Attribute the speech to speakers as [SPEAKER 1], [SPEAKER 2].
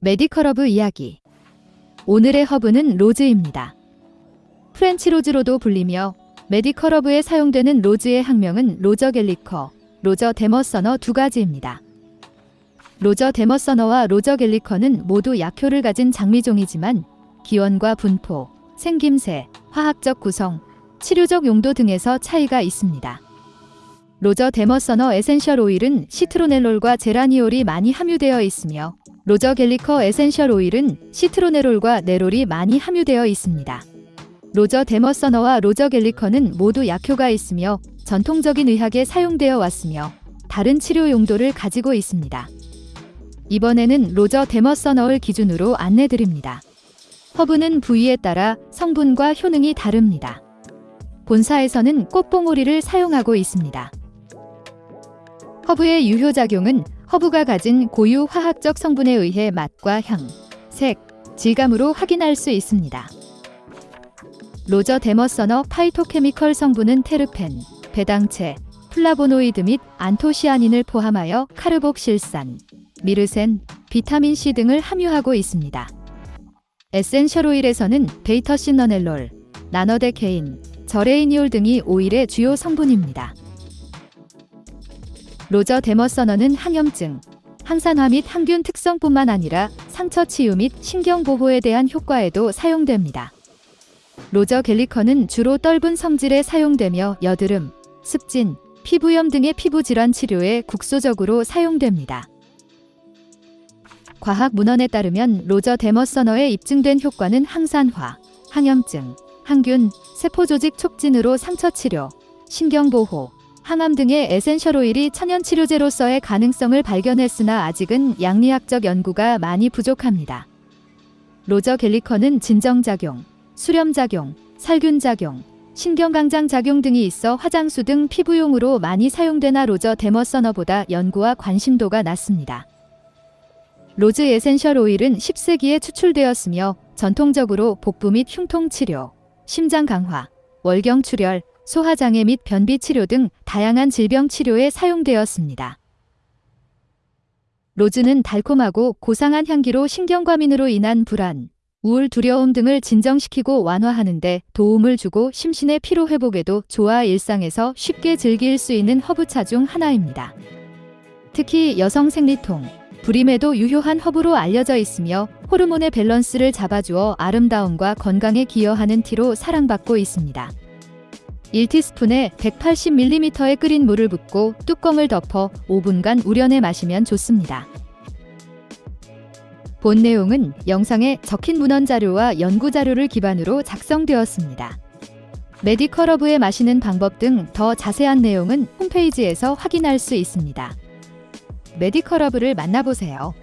[SPEAKER 1] medical 허브 이야기. 오늘의 허브는 rose입니다. French rose로도 불리며 medical 허브에 사용되는 rose의 학명은 Rosa gallica, Rosa damascena 두 가지입니다. Rosa damascena와 Rosa gallica는 모두 약효를 가진 장미종이지만 기원과 분포, 생김새, 화학적 구성, 치료적 용도 등에서 차이가 있습니다. Rosa damascena essential 오일은 시트로넬롤과 제라니올이 많이 함유되어 있으며 Rosa gallica 에센셜 오일은 시트로넬롤과 네롤이 많이 함유되어 있습니다. Rosa damascena와 Rosa gallica는 모두 약효가 있으며 전통적인 의학에 사용되어 왔으며 다른 치료 용도를 가지고 있습니다. 이번에는 Rosa damascena를 기준으로 안내드립니다. 허브는 부위에 따라 성분과 효능이 다릅니다. 본사에서는 꽃봉오리를 사용하고 있습니다. 허브의 유효작용은 허브가 가진 고유 화학적 성분에 의해 맛과 향, 색, 질감으로 확인할 수 있습니다. Rosa damascena 파이토케미컬 성분은 테르펜, 배당체, 플라보노이드 및 안토시아닌을 포함하여 카르복실산, 미르센, 비타민C 등을 함유하고 있습니다. 에센셜 오일에서는 beta-citronellol, nonadecane, geraniol 등이 오일의 주요 성분입니다. 로저 데머서너는 항염증, 항산화 및 항균 특성뿐만 아니라 상처 치유 및 신경 보호에 대한 효과에도 사용됩니다. 로저 갤리커는 주로 떫은 성질에 사용되며 여드름, 습진, 피부염 등의 피부 질환 치료에 국소적으로 사용됩니다. 과학 문헌에 따르면 로저 데머서너에 입증된 효과는 항산화, 항염증, 항균, 세포조직 촉진으로 상처 치료, 신경 보호, 항암 등의 에센셜 오일이 천연 치료제로서의 가능성을 발견했으나 아직은 약리학적 연구가 많이 부족합니다. Rosa gallica는 진정작용, 수렴작용, 살균작용, 신경강장 작용 등이 있어 화장수 등 피부용으로 많이 사용되나 Rosa damascena보다 연구와 관심도가 낮습니다. 로즈 에센셜 오일은 10세기에 추출되었으며 전통적으로 복부 및 흉통 치료, 심장 강화, 월경 출혈, 소화장애 및 변비 치료 등 다양한 질병 치료에 사용되었습니다. 로즈는 달콤하고 고상한 향기로 신경과민으로 인한 불안, 우울, 두려움 등을 진정시키고 완화하는 데 도움을 주고 심신의 피로 회복에도 좋아 일상에서 쉽게 즐길 수 있는 허브차 중 하나입니다. 특히 여성 생리통, 불임에도 유효한 허브로 알려져 있으며 호르몬의 밸런스를 잡아주어 아름다움과 건강에 기여하는 티로 사랑받고 있습니다. 1티스푼에 180ml의 끓인 물을 붓고 뚜껑을 덮어 5분간 우려내 마시면 좋습니다. 본 내용은 영상에 적힌 문헌 자료와 연구 자료를 기반으로 작성되었습니다. 메디컬 허브에 마시는 방법 등 더 자세한 내용은 홈페이지에서 확인할 수 있습니다. 메디컬 허브를 만나보세요.